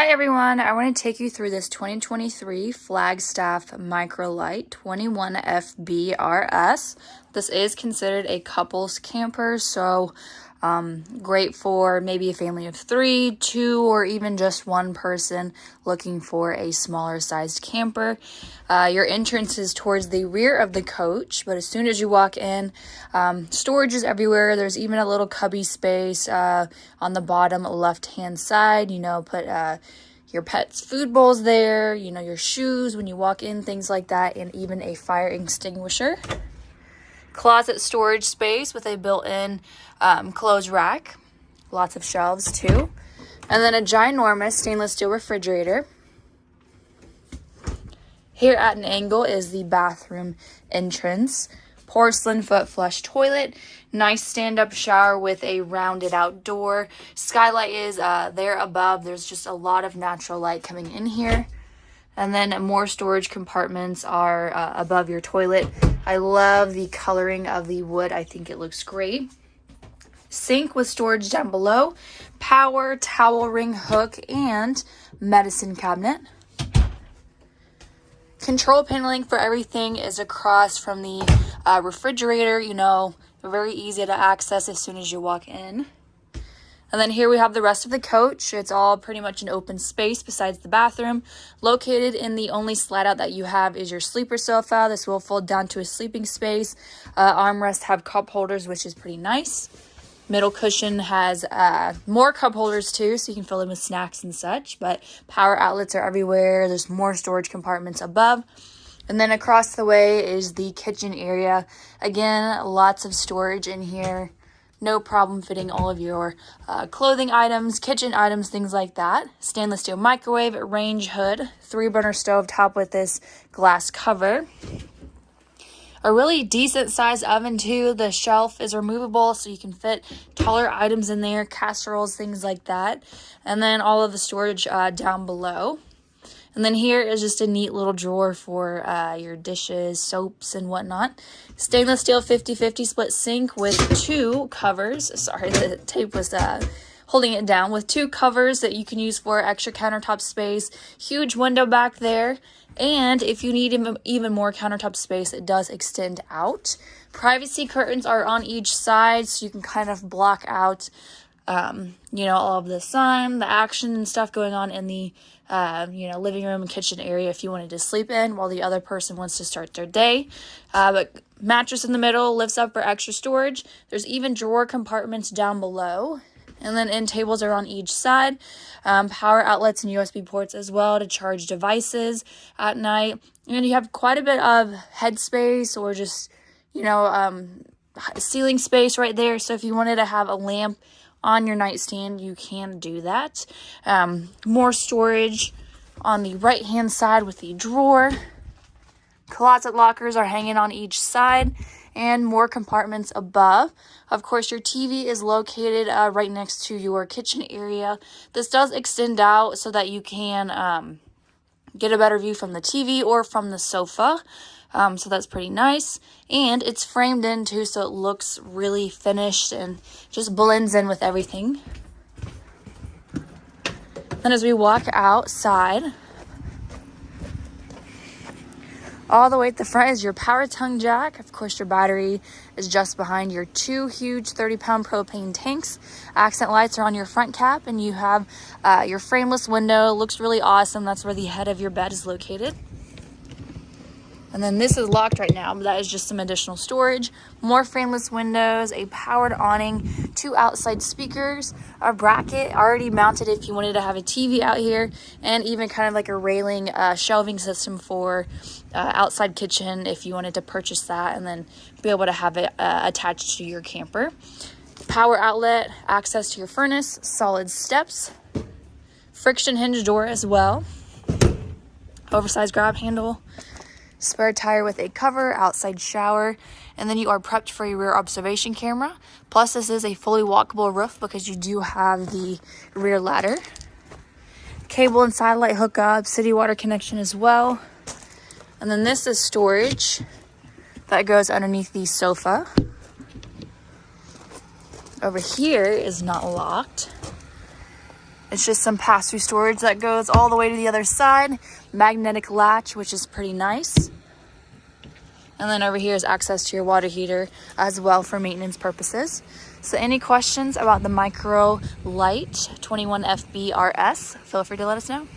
Hi everyone, I want to take you through this 2023 Flagstaff Microlite 21FBRS. This is considered a couples camper, so um, great for maybe a family of three, two, or even just one person looking for a smaller sized camper. Uh, your entrance is towards the rear of the coach, but as soon as you walk in, um, storage is everywhere. There's even a little cubby space uh, on the bottom left hand side. You know, put uh, your pet's food bowls there, you know, your shoes when you walk in, things like that, and even a fire extinguisher closet storage space with a built-in um, clothes rack. Lots of shelves too. And then a ginormous stainless steel refrigerator. Here at an angle is the bathroom entrance. Porcelain foot flush toilet. Nice stand-up shower with a rounded out door. Skylight is uh, there above. There's just a lot of natural light coming in here. And then more storage compartments are uh, above your toilet. I love the coloring of the wood. I think it looks great. Sink with storage down below. Power, towel ring hook, and medicine cabinet. Control paneling for everything is across from the uh, refrigerator. You know, very easy to access as soon as you walk in. And then here we have the rest of the coach. It's all pretty much an open space besides the bathroom. Located in the only slide out that you have is your sleeper sofa. This will fold down to a sleeping space. Uh, armrests have cup holders, which is pretty nice. Middle cushion has uh, more cup holders too, so you can fill them with snacks and such. But power outlets are everywhere. There's more storage compartments above. And then across the way is the kitchen area. Again, lots of storage in here no problem fitting all of your uh, clothing items, kitchen items, things like that. Stainless steel microwave, range hood, three burner stove top with this glass cover. A really decent sized oven too. The shelf is removable so you can fit taller items in there, casseroles, things like that. And then all of the storage uh, down below. And then here is just a neat little drawer for uh, your dishes, soaps, and whatnot. Stainless steel 50-50 split sink with two covers. Sorry, the tape was uh, holding it down. With two covers that you can use for extra countertop space. Huge window back there. And if you need even more countertop space, it does extend out. Privacy curtains are on each side, so you can kind of block out um, you know, all of the sun, the action and stuff going on in the, uh, you know, living room and kitchen area if you wanted to sleep in while the other person wants to start their day. Uh, but mattress in the middle lifts up for extra storage. There's even drawer compartments down below. And then end tables are on each side. Um, power outlets and USB ports as well to charge devices at night. And you have quite a bit of headspace or just, you know, um, ceiling space right there. So if you wanted to have a lamp on your nightstand, you can do that. Um, more storage on the right hand side with the drawer. Closet lockers are hanging on each side and more compartments above. Of course, your TV is located uh, right next to your kitchen area. This does extend out so that you can um, get a better view from the TV or from the sofa. Um, so that's pretty nice. And it's framed in too, so it looks really finished and just blends in with everything. Then as we walk outside, all the way at the front is your power tongue jack. Of course, your battery is just behind your two huge 30 pound propane tanks. Accent lights are on your front cap and you have uh, your frameless window. Looks really awesome. That's where the head of your bed is located. And then this is locked right now, but that is just some additional storage. More frameless windows, a powered awning, two outside speakers, a bracket already mounted if you wanted to have a TV out here, and even kind of like a railing uh, shelving system for uh, outside kitchen if you wanted to purchase that and then be able to have it uh, attached to your camper. Power outlet, access to your furnace, solid steps, friction hinge door as well, oversized grab handle, spare tire with a cover, outside shower, and then you are prepped for your rear observation camera. Plus, this is a fully walkable roof because you do have the rear ladder. Cable and satellite hookup, city water connection as well. And then this is storage that goes underneath the sofa. Over here is not locked. It's just some pass-through storage that goes all the way to the other side. Magnetic latch, which is pretty nice. And then over here is access to your water heater as well for maintenance purposes. So any questions about the Micro Lite 21FBRS, feel free to let us know.